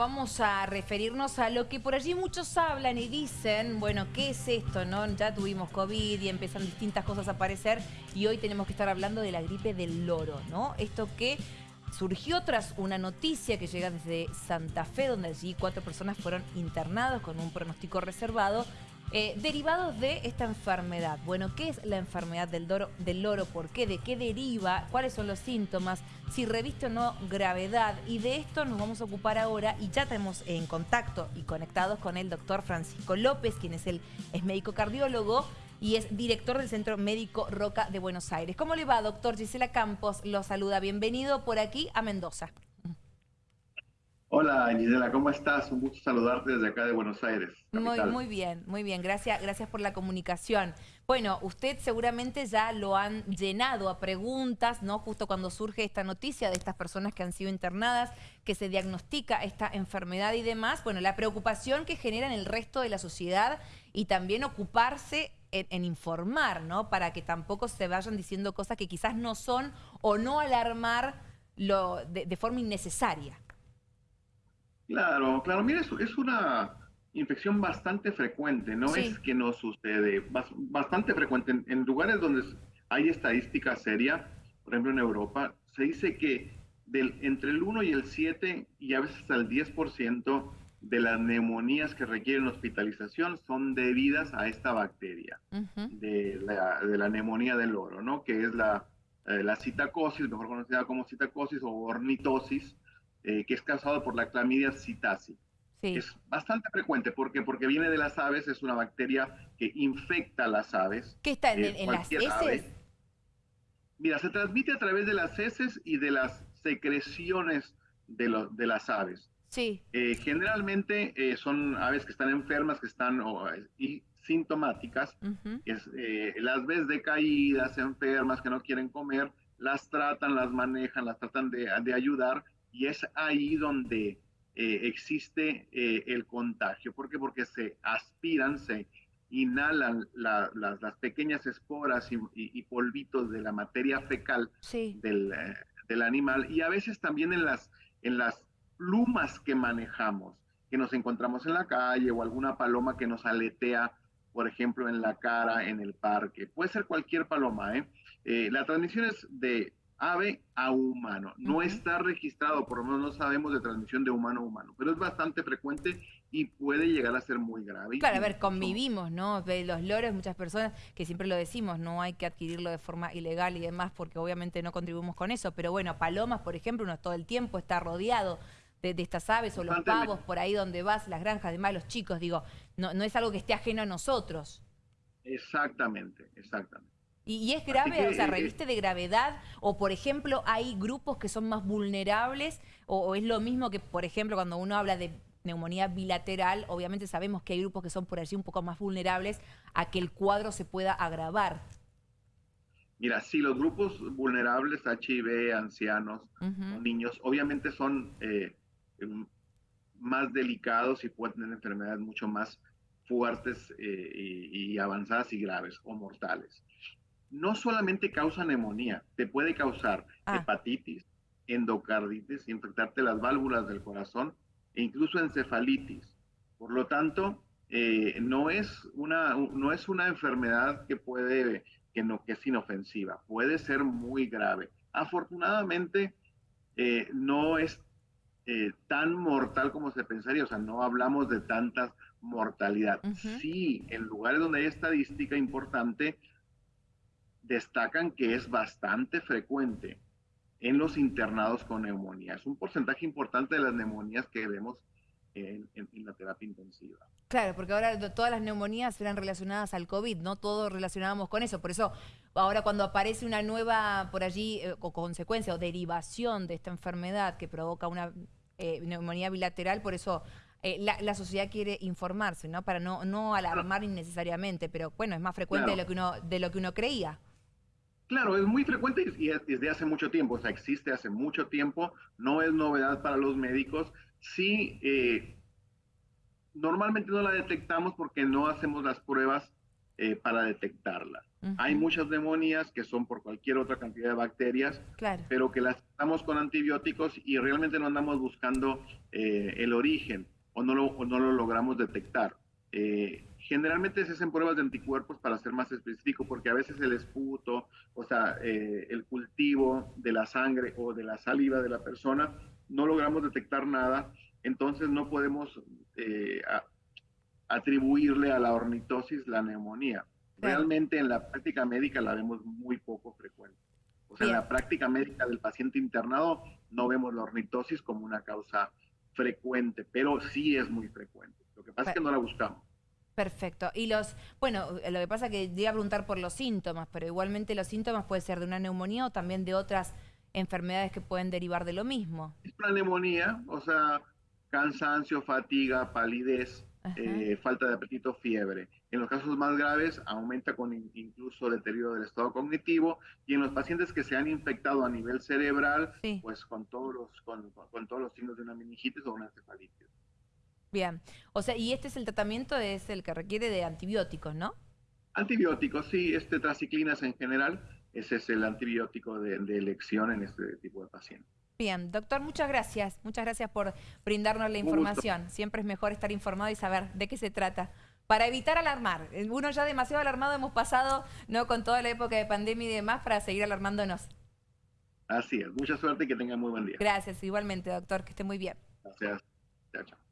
Vamos a referirnos a lo que por allí muchos hablan y dicen, bueno, ¿qué es esto? no? Ya tuvimos COVID y empiezan distintas cosas a aparecer y hoy tenemos que estar hablando de la gripe del loro, ¿no? Esto que surgió tras una noticia que llega desde Santa Fe, donde allí cuatro personas fueron internados con un pronóstico reservado eh, derivados de esta enfermedad. Bueno, ¿qué es la enfermedad del, del loro? ¿Por qué? ¿De qué deriva? ¿Cuáles son los síntomas? Si reviste o no gravedad. Y de esto nos vamos a ocupar ahora y ya tenemos en contacto y conectados con el doctor Francisco López, quien es, el, es médico cardiólogo y es director del Centro Médico Roca de Buenos Aires. ¿Cómo le va, doctor Gisela Campos? Lo saluda. Bienvenido por aquí a Mendoza. Hola, Gisela, ¿cómo estás? Un gusto saludarte desde acá de Buenos Aires. Muy, muy bien, muy bien. Gracias, gracias por la comunicación. Bueno, usted seguramente ya lo han llenado a preguntas, ¿no? Justo cuando surge esta noticia de estas personas que han sido internadas, que se diagnostica esta enfermedad y demás. Bueno, la preocupación que genera en el resto de la sociedad y también ocuparse en, informar, ¿no? Para que tampoco se vayan diciendo cosas que quizás no son o no alarmar lo, de forma innecesaria. Claro, claro, mira, es, una infección bastante frecuente, no es que no sucede, bastante frecuente. En, lugares donde hay estadística seria, por ejemplo en Europa, se dice que del, entre el 1 y el 7 y a veces hasta el 10% de las neumonías que requieren hospitalización son debidas a esta bacteria de, la, de, la, neumonía del oro, ¿no? Que es la, eh, la citacosis, mejor conocida como citacosis o ornitosis, eh, que es causado por la clamidia citasi. Es bastante frecuente, ¿por Porque viene de las aves, es una bacteria que infecta a las aves. ¿Qué está en, eh, las heces? Mira, se transmite a través de las heces y de las secreciones de, de las aves. Sí. Eh, generalmente son aves que están enfermas, que están y sintomáticas, las ves decaídas, enfermas, que no quieren comer, las tratan, las manejan, las tratan de, de ayudar y es ahí donde eh, existe eh, el contagio. ¿Por qué? Porque se aspiran, se inhalan las, pequeñas esporas y, polvitos de la materia fecal eh, del, animal y a veces también en las, en las plumas que manejamos, que nos encontramos en la calle o alguna paloma que nos aletea, por ejemplo, en la cara, en el parque. Puede ser cualquier paloma, ¿eh? la transmisión es de ave a humano. No está registrado, por lo menos no sabemos de transmisión de humano a humano, pero es bastante frecuente y puede llegar a ser muy grave. Claro, a ver, convivimos, ¿no? Los loros, muchas personas que siempre lo decimos, no hay que adquirirlo de forma ilegal y demás porque obviamente no contribuimos con eso, pero bueno, palomas, por ejemplo, uno todo el tiempo está rodeado de, estas aves o los pavos por ahí donde vas, las granjas, además los chicos, digo, no, no es algo que esté ajeno a nosotros. Exactamente, exactamente. ¿Y, es grave? o sea, eh, ¿reviste de gravedad? O, por ejemplo, ¿hay grupos que son más vulnerables? O, es lo mismo que, por ejemplo, cuando uno habla de neumonía bilateral, obviamente sabemos que hay grupos que son por allí un poco más vulnerables a que el cuadro se pueda agravar? Mira, sí, los grupos vulnerables, HIV, ancianos, niños, obviamente son eh, em, más delicados y pueden tener enfermedades mucho más fuertes eh, y, avanzadas y graves o mortales no solamente causa neumonía, te puede causar ah. hepatitis, endocarditis, infectarte las válvulas del corazón e incluso encefalitis. Por lo tanto, eh, no, es una, no es una enfermedad que puede, que no, que es inofensiva, puede ser muy grave. Afortunadamente, eh, no es eh, tan mortal como se pensaría, o sea, no hablamos de tanta mortalidad. Sí, en lugares donde hay estadística importante, destacan que es bastante frecuente en los internados con neumonía. Es un porcentaje importante de las neumonías que vemos en, la terapia intensiva. Claro, porque ahora todas las neumonías eran relacionadas al COVID, no todos relacionábamos con eso. Por eso ahora cuando aparece una nueva por allí eh, consecuencia o derivación de esta enfermedad que provoca una eh, neumonía bilateral, por eso eh, la, sociedad quiere informarse, ¿no? Para no, no alarmar innecesariamente, pero bueno, es más frecuente de, lo que uno, de lo que uno creía. Claro, es muy frecuente y desde hace mucho tiempo, o sea, existe hace mucho tiempo, no es novedad para los médicos. Sí, eh, normalmente no la detectamos porque no hacemos las pruebas eh, para detectarla. Hay muchas neumonías que son por cualquier otra cantidad de bacterias, pero que las tratamos con antibióticos y realmente no andamos buscando eh, el origen o no, lo, no lo logramos detectar. Eh, generalmente se hacen pruebas de anticuerpos para ser más específico, porque a veces el esputo, o sea, el cultivo de la sangre o de la saliva de la persona, no logramos detectar nada, entonces no podemos atribuirle a la ornitosis la neumonía. Realmente en la práctica médica la vemos muy poco frecuente. O sea, en la práctica médica del paciente internado no vemos la ornitosis como una causa frecuente, pero sí es muy frecuente. Lo que pasa es que no la buscamos. Perfecto. Y los, bueno, lo que pasa es que iba a preguntar por los síntomas, pero igualmente los síntomas pueden ser de una neumonía o también de otras enfermedades que pueden derivar de lo mismo. Es una neumonía, o sea, cansancio, fatiga, palidez, eh, falta de apetito, fiebre. En los casos más graves aumenta con incluso deterioro del estado cognitivo y en los pacientes que se han infectado a nivel cerebral, pues con todos los con, todos los signos de una meningitis o una encefalitis. Bien, o sea, y este es el tratamiento es el que requiere de antibióticos, ¿no? Antibióticos, sí, este traciclinas en general, ese es el antibiótico de elección en este tipo de pacientes. Bien, doctor, muchas gracias. Muchas gracias por brindarnos la información. Siempre es mejor estar informado y saber de qué se trata. Para evitar alarmar. Uno ya demasiado alarmado hemos pasado no con toda la época de pandemia y demás para seguir alarmándonos. Así es. Mucha suerte y que tengan muy buen día. Gracias. Igualmente, doctor. Que esté muy bien. Gracias. Chao, chao.